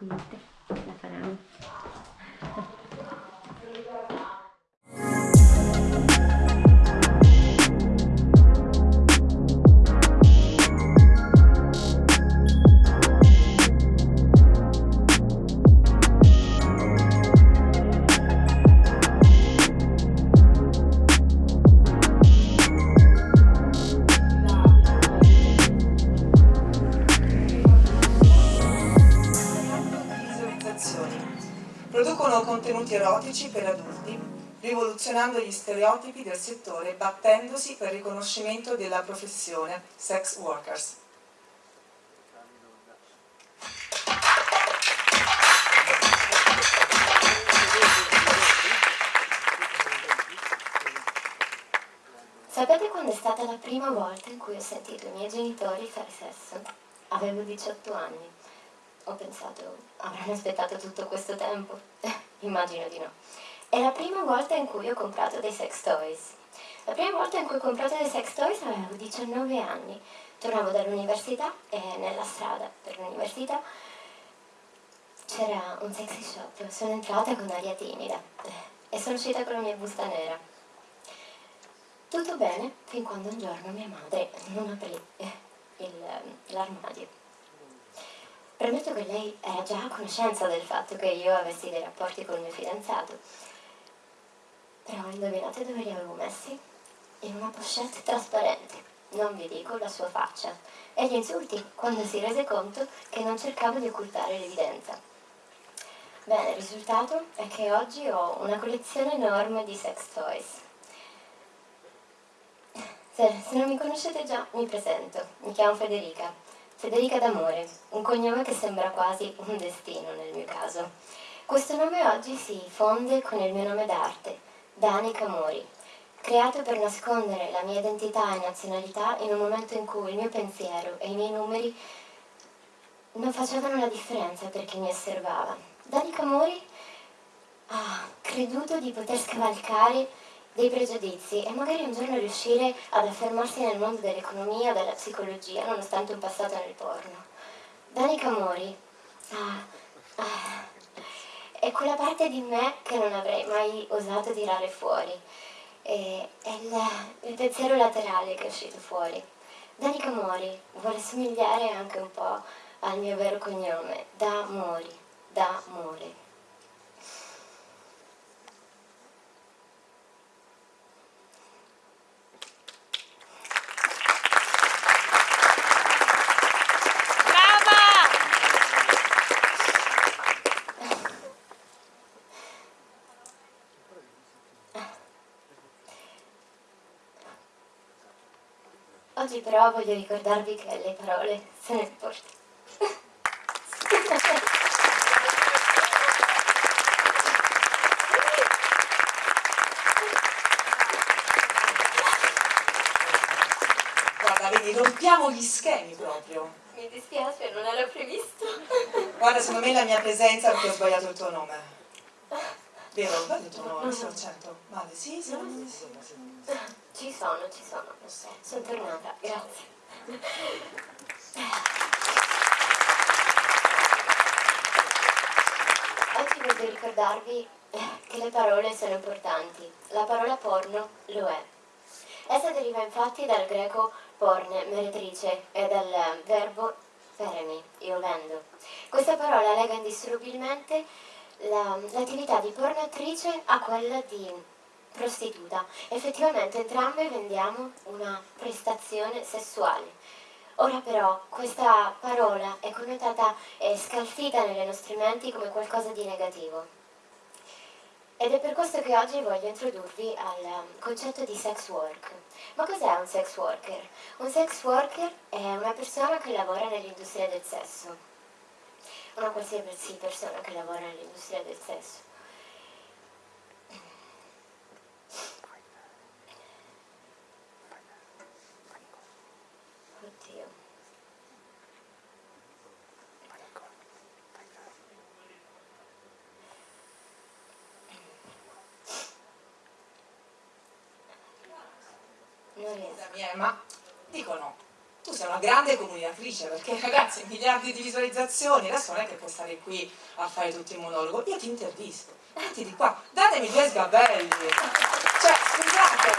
Viste, la faraón. Producono contenuti erotici per adulti, rivoluzionando gli stereotipi del settore e battendosi per il riconoscimento della professione sex workers. Sapete quando è stata la prima volta in cui ho sentito i miei genitori fare sesso? Avevo 18 anni. Ho pensato, avranno aspettato tutto questo tempo? Immagino di no. È la prima volta in cui ho comprato dei sex toys. La prima volta in cui ho comprato dei sex toys avevo 19 anni. Tornavo dall'università e nella strada per l'università c'era un sexy shop. Sono entrata con aria timida e sono uscita con la mia busta nera. Tutto bene fin quando un giorno mia madre non aprì l'armadio. Premetto che lei era già a conoscenza del fatto che io avessi dei rapporti con il mio fidanzato. Però indovinate dove li avevo messi? In una pochette trasparente. Non vi dico la sua faccia. E gli insulti quando si rese conto che non cercavo di occultare l'evidenza. Bene, il risultato è che oggi ho una collezione enorme di sex toys. Se, se non mi conoscete già, mi presento. Mi chiamo Federica. Federica d'amore, un cognome che sembra quasi un destino nel mio caso. Questo nome oggi si fonde con il mio nome d'arte, Dani Camori, creato per nascondere la mia identità e nazionalità in un momento in cui il mio pensiero e i miei numeri non facevano la differenza per chi mi osservava. Dani Camori ha creduto di poter scavalcare dei pregiudizi e magari un giorno riuscire ad affermarsi nel mondo dell'economia, della psicologia, nonostante un passato nel porno. Dani Camori ah, ah, è quella parte di me che non avrei mai osato tirare fuori. E- è il, il pensiero laterale che è uscito fuori. Dani Camori vuole somigliare anche un po' al mio vero cognome, da Mori, da Mori. Oggi però voglio ricordarvi che le parole sono importanti. Guarda, vedi, rompiamo gli schemi proprio. Mi dispiace, non era previsto. Guarda, secondo me la mia presenza perché ho sbagliato il tuo nome. Vero, ho sbagliato il tuo nome, sono certo. Vale, sì, sì, sì, sì. Ci sono, ci sono. Sono tornata, grazie. Oggi voglio ricordarvi che le parole sono importanti. La parola porno lo è. Essa deriva infatti dal greco porne, meretrice, e dal verbo feremi, io vendo. Questa parola lega indissolubilmente la- l'attività di pornatrice a quella di prostituta. Effettivamente entrambe vendiamo una prestazione sessuale. Ora però questa parola è connotata e scalfita nelle nostre menti come qualcosa di negativo. Ed è per questo che oggi voglio introdurvi al um, concetto di sex work. Ma cos'è un sex worker? Un sex worker è una persona che lavora nell'industria del sesso. Una qualsiasi persona che lavora nell'industria del sesso. Non eh, ma dicono, tu sei una grande comunicatrice perché ragazzi miliardi di visualizzazioni adesso non è che puoi stare qui a fare tutto il monologo. Io ti intervisto. Metti di qua. Datemi due sgabelli. Cioè scusate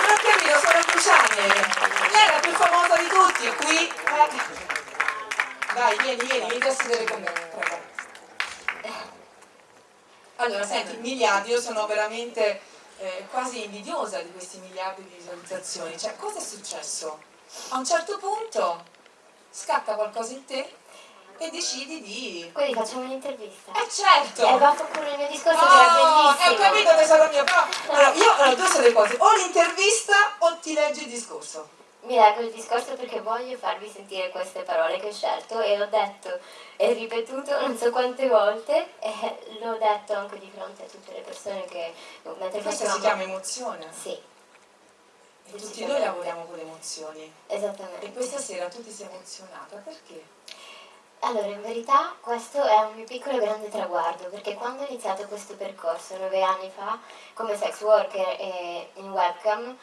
non ho capito sono Cruciani lei è la più famosa di tutti e qui eh. dai vieni vieni vieni a sedere con me prego. Allora senti miliardi io sono veramente eh, quasi invidiosa di questi miliardi di visualizzazioni. Cioè, cosa è successo? A un certo punto scatta qualcosa in te e decidi di... Quindi facciamo un'intervista. Eh certo! Hai fatto pure il mio discorso oh, che era bellissimo. Hai capito tesoro mio, però... Allora, io ho due sono le cose, o l'intervista o ti leggi il discorso mi leggo il discorso perché voglio farvi sentire queste parole che ho scelto e ho detto e ripetuto non so quante volte e l'ho detto anche di fronte a tutte le persone che mentre Questo facevamo... si chiama emozione? Sì. E tutti noi lavoriamo con le emozioni. Esattamente. E questa sera tu ti sei emozionata, perché? Allora, in verità questo è un mio piccolo grande traguardo, perché quando ho iniziato questo percorso nove anni fa come sex worker e in webcam,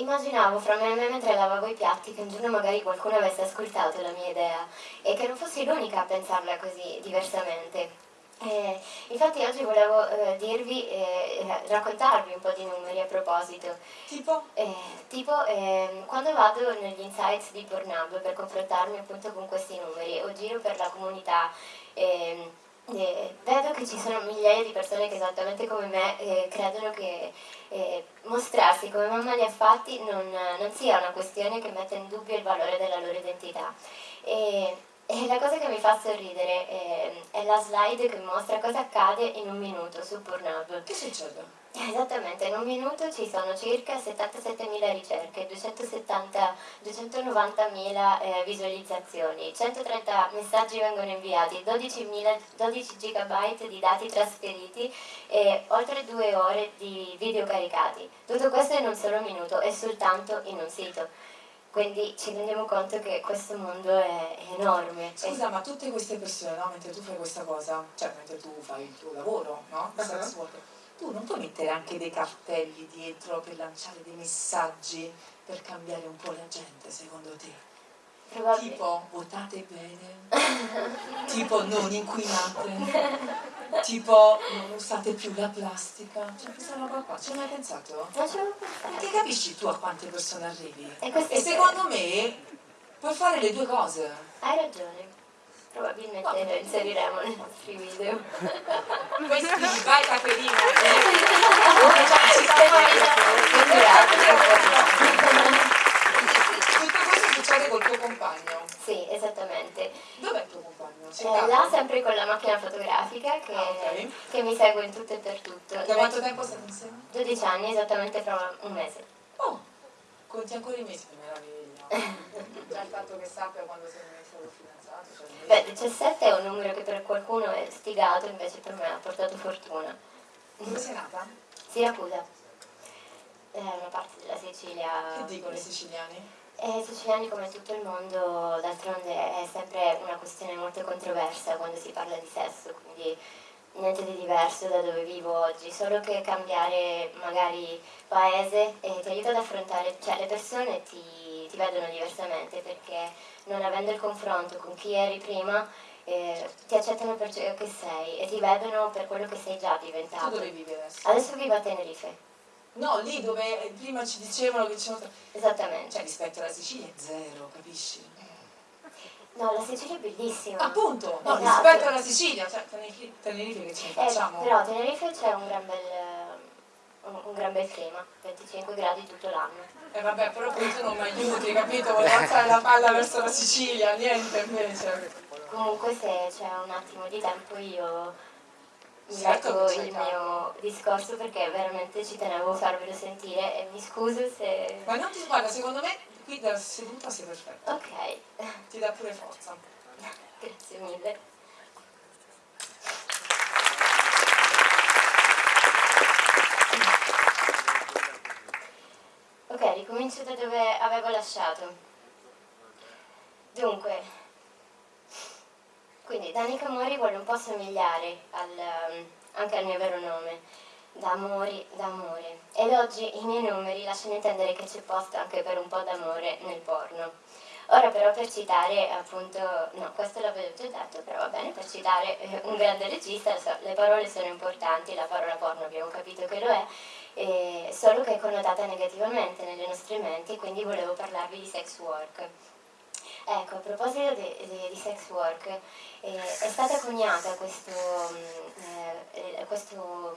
immaginavo fra me e me mentre lavavo i piatti che un giorno magari qualcuno avesse ascoltato la mia idea e che non fossi l'unica a pensarla così diversamente. Eh, infatti oggi volevo eh, dirvi, eh, raccontarvi un po' di numeri a proposito. Tipo? Eh, tipo ehm, quando vado negli insights di Pornhub per confrontarmi appunto con questi numeri o giro per la comunità ehm, eh, vedo che ci sono migliaia di persone che esattamente come me eh, credono che eh, mostrarsi come mamma li ha fatti non, non, sia una questione che metta in dubbio il valore della loro identità. E, e la cosa che mi fa sorridere eh, è la slide che mostra cosa accade in un minuto su Pornhub. Che succede? Esattamente, in un minuto ci sono circa 77.000 ricerche, 290.000 eh, visualizzazioni, 130 messaggi vengono inviati, 12, 12 GB di dati trasferiti e oltre due ore di video caricati. Tutto questo in un solo minuto e soltanto in un sito. Quindi ci rendiamo conto che questo mondo è enorme. Scusa, ma tutte queste persone, no, mentre tu fai questa cosa, cioè mentre tu fai il tuo lavoro, no? Uh -huh tu non puoi mettere anche dei cartelli dietro per lanciare dei messaggi per cambiare un po' la gente, secondo te? Tipo votate bene, tipo non inquinate, tipo non usate più la plastica, cioè questa roba qua, ci hai mai pensato? Non ci avevo pensato. Perché capisci tu a quante persone arrivi? E, e secondo me puoi fare le due cose. Hai ragione. Probabilmente lo inseriremo nei nostri video. Scrivi, vai Caterina! Tutto questo succede col tuo compagno? Sì, esattamente. Dov'è il tuo compagno? Eh, là sempre con la macchina fotografica che, ah, okay. che, mi segue in tutto e per tutto. Da quanto tempo state insieme? 12 anni, esattamente fra un mese. Oh, conti ancora i mesi, che meraviglia. Già il fatto che sappia quando sei stato fidanzato. Cioè Beh, 17 è un numero che per qualcuno è stigato, invece per me ha portato fortuna. Dove sei nata? Siracusa. È una parte della Sicilia. Che dicono i siciliani? Eh, I siciliani come tutto il mondo, d'altronde è sempre una questione molto controversa quando si parla di sesso, quindi niente di diverso da dove vivo oggi, solo che cambiare magari paese eh, ti aiuta ad affrontare, cioè le persone ti, ti vedono diversamente perché non avendo il confronto con chi eri prima, eh, ti accettano per ciò che sei e ti vedono per quello che sei già diventato. Tu dove vivi adesso? Adesso vivo a Tenerife. No, lì dove prima ci dicevano che c'erano... Esattamente. Cioè rispetto alla Sicilia è zero, capisci? No, la Sicilia è bellissima. Appunto, no, esatto. rispetto alla Sicilia, cioè Tenerife, Tenerife che ce ne eh, facciamo? Eh, però Tenerife c'è un gran bel un, un gran bel clima, 25 gradi tutto l'anno. E eh vabbè, però poi tu non mi aiuti, capito? Volevo alzare la palla verso la Sicilia, niente invece. Comunque se c'è un attimo di tempo io mi certo ecco il mio discorso perché veramente ci tenevo a farvelo sentire e mi scuso se... Ma non ti guarda, secondo me qui da seduta sei perfetta. Ok. Ti dà pure forza. Grazie mille. Ok, ricomincio da dove avevo lasciato. Dunque, quindi Danica Mori vuole un po' somigliare al, um, anche al mio vero nome. d'amori, d'amore. Ed oggi i miei numeri lasciano intendere che c'è posto anche per un po' d'amore nel porno. Ora però per citare appunto, no questo l'avevo già detto, però va bene, per citare eh, un grande regista, le parole sono importanti, la parola porno abbiamo capito che lo è, eh, solo che è connotata negativamente nelle nostre menti, quindi volevo parlarvi di sex work. Ecco, a proposito di, sex work, eh, è stata coniata questo, eh, questo,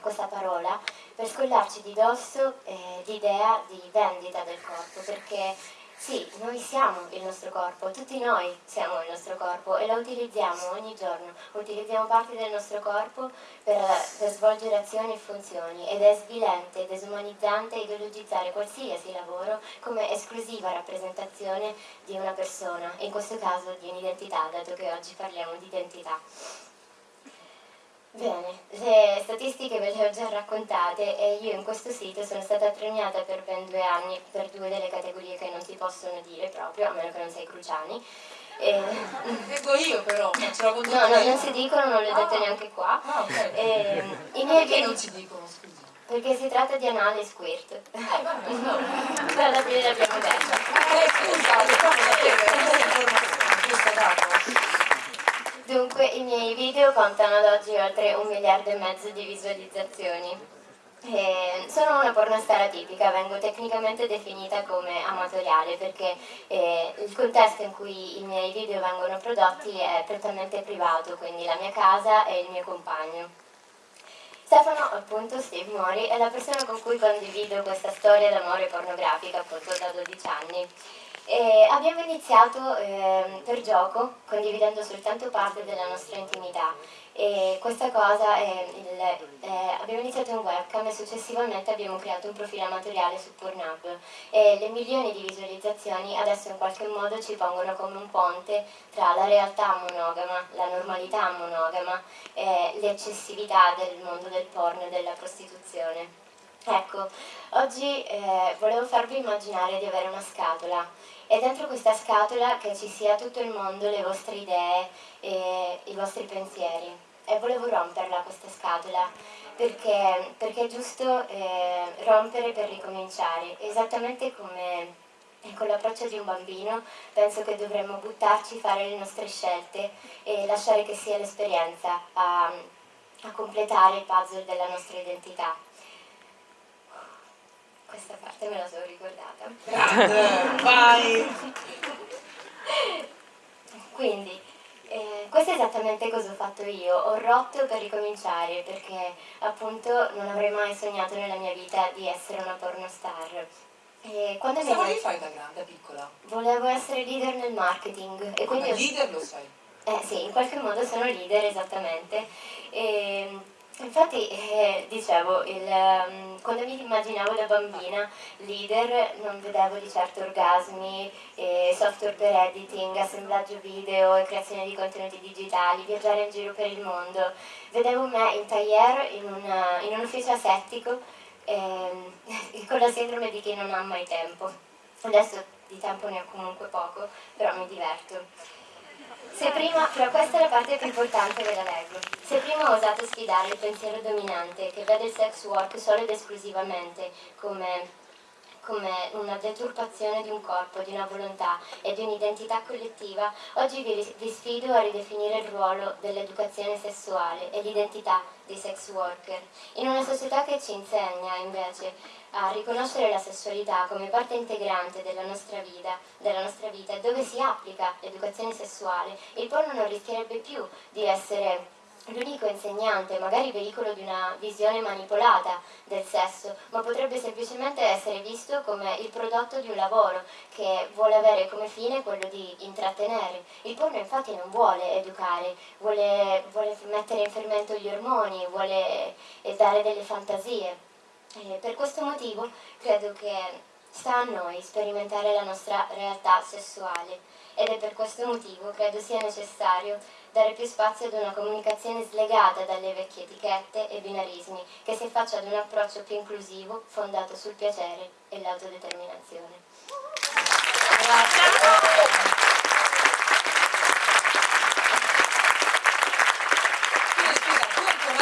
questa parola per scollarci di dosso eh, l'idea di vendita del corpo, perché sì, noi siamo il nostro corpo, tutti noi siamo il nostro corpo e lo utilizziamo ogni giorno, utilizziamo parti del nostro corpo per, per svolgere azioni e funzioni ed è svilente, desumanizzante ideologizzare qualsiasi lavoro come esclusiva rappresentazione di una persona, in questo caso di un'identità, dato che oggi parliamo di identità. Bene, le statistiche ve le ho già raccontate e io in questo sito sono stata premiata per ben due anni per due delle categorie che non si possono dire proprio, a meno che non sei Cruciani. E... Dico io però, ce la No, no, non si dicono, non le dette ah. neanche qua. Ah, ok. E, i miei Perché non si dicono, scusa? Perché si tratta di anale squirt. Eh, vabbè, no. Alla fine l'abbiamo detto. Eh, scusa, le fammi sapere questa informazione, questa data. Dunque i miei video contano ad oggi oltre un miliardo e mezzo di visualizzazioni. Eh, sono una pornostar atipica, vengo tecnicamente definita come amatoriale perché eh, il contesto in cui i miei video vengono prodotti è prettamente privato, quindi la mia casa e il mio compagno. Stefano, appunto, Steve Mori, è la persona con cui condivido questa storia d'amore pornografica appunto da 12 anni. E abbiamo iniziato eh, per gioco, condividendo soltanto parte della nostra intimità e questa cosa, è il, eh, abbiamo iniziato in webcam e successivamente abbiamo creato un profilo amatoriale su Pornhub e le milioni di visualizzazioni adesso in qualche modo ci pongono come un ponte tra la realtà monogama, la normalità monogama e l'eccessività del mondo del porno e della prostituzione. Ecco, oggi eh, volevo farvi immaginare di avere una scatola e dentro questa scatola che ci sia tutto il mondo, le vostre idee e i vostri pensieri. E volevo romperla questa scatola perché, perché è giusto eh, rompere per ricominciare, esattamente come con l'approccio di un bambino penso che dovremmo buttarci, fare le nostre scelte e lasciare che sia l'esperienza a, a completare il puzzle della nostra identità questa parte me la sono ricordata. Grande, vai! Quindi, eh, questo è esattamente cosa ho fatto io, ho rotto per ricominciare perché appunto non avrei mai sognato nella mia vita di essere una pornostar. E quando Cosa volevi fare da grande, piccola? Volevo essere leader nel marketing. E quindi leader lo sai? Eh sì, in qualche modo sono leader esattamente. E, Infatti, eh, dicevo, il, um, quando mi immaginavo da bambina leader non vedevo di certo orgasmi, eh, software per editing, assemblaggio video e creazione di contenuti digitali, viaggiare in giro per il mondo. Vedevo me in tailleur in, una, in un ufficio asettico eh, con la sindrome di chi non ha mai tempo. Adesso di tempo ne ho comunque poco, però mi diverto. Se prima, però questa è la parte più importante della leggo, se prima ho osato sfidare il pensiero dominante che vede il sex work solo ed esclusivamente come come una deturpazione di un corpo, di una volontà e di un'identità collettiva, oggi vi, vi, sfido a ridefinire il ruolo dell'educazione sessuale e l'identità dei sex worker. In una società che ci insegna invece a riconoscere la sessualità come parte integrante della nostra vita, della nostra vita dove si applica l'educazione sessuale, il porno non rischierebbe più di essere l'unico insegnante, magari veicolo di una visione manipolata del sesso, ma potrebbe semplicemente essere visto come il prodotto di un lavoro che vuole avere come fine quello di intrattenere. Il porno infatti non vuole educare, vuole, vuole mettere in fermento gli ormoni, vuole dare delle fantasie. E per questo motivo credo che sta a noi sperimentare la nostra realtà sessuale ed è per questo motivo credo sia necessario dare più spazio ad una comunicazione slegata dalle vecchie etichette e binarismi che si faccia ad un approccio più inclusivo fondato sul piacere e l'autodeterminazione. Grazie.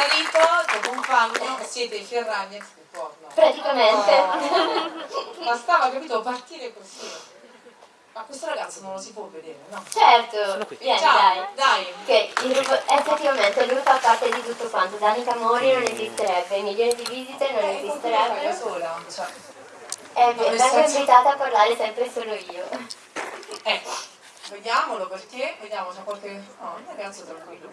Marito, tuo compagno, siete i Ferragni ex porno. Praticamente. Oh. Bastava, capito, partire così. Ma questo ragazzo non lo si può vedere, no? Certo, vieni Ciao, dai. dai. Che il rubo- effettivamente lui fa parte di tutto quanto. Danica Mori non esisterebbe, milioni di visite non Eh, fai da esisterebbero. sola? Cioè, E nel vengo invitata a parlare sempre solo io. ecco, vediamolo perché, vediamo c'è qualche... No, un ragazzo tranquillo.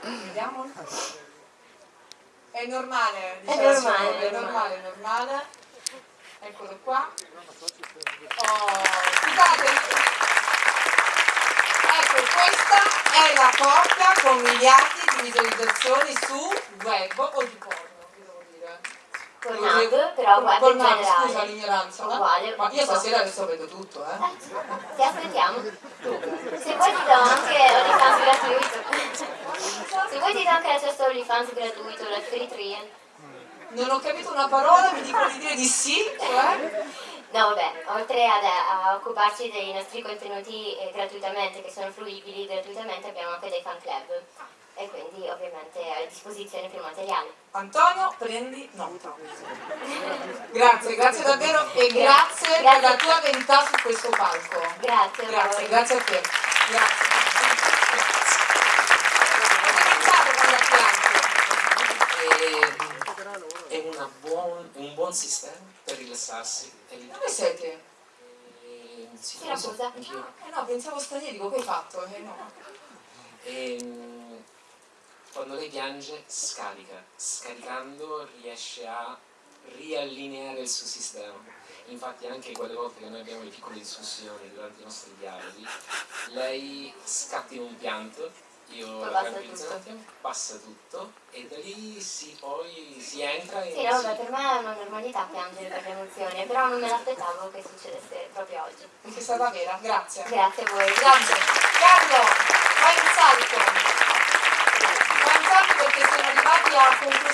Vediamolo. È normale, dice È normale, è normale, è normale. Eccolo qua. Oh, scusate. Ecco, questa è la coppia con miliardi di visualizzazioni su web o di dire. Con Nab, però in Nab, generale. Scusa l'ignoranza. eh? Uguale. Ma io stasera adesso vedo tutto, eh. Eh, Ti aspettiamo. Se vuoi ti do anche OnlyFans gratuito. Se vuoi ti do anche l'accesso OnlyFans gratuito, la free trial. Non ho capito una parola, mi dicono di dire di sì, cioè... No, vabbè, oltre ad, a occuparci dei nostri contenuti eh, gratuitamente, che sono fruibili gratuitamente, abbiamo anche dei fan club. Ovviamente a disposizione più materiale. Antonio, prendi nota. Grazie, grazie davvero e grazie, per Grazie. la tua verità su questo palco. Grazie Grazie, grazie a te. Grazie. È, buon- un buon sistema per rilassarsi. Dove siete? e- sì, Si lo so, anch'io. Eh no, pensavo stranieri, dico che hai fatto? Eh no. E, mm, quando lei piange, scarica. Scaricando riesce a riallineare il suo sistema. Infatti anche quelle volte che noi abbiamo le piccole discussioni durante i nostri dialoghi, lei scatta in un pianto, io Poi la passa tranquillizzo un tutto. attimo, passa tutto e da lì si, poi si entra e Sì, no, si- vabbè, per me è una normalità piangere per le emozioni, però non me l'aspettavo che succedesse proprio oggi. Sei stata vera, grazie. Grazie a voi. Grazie. Carlo, fai un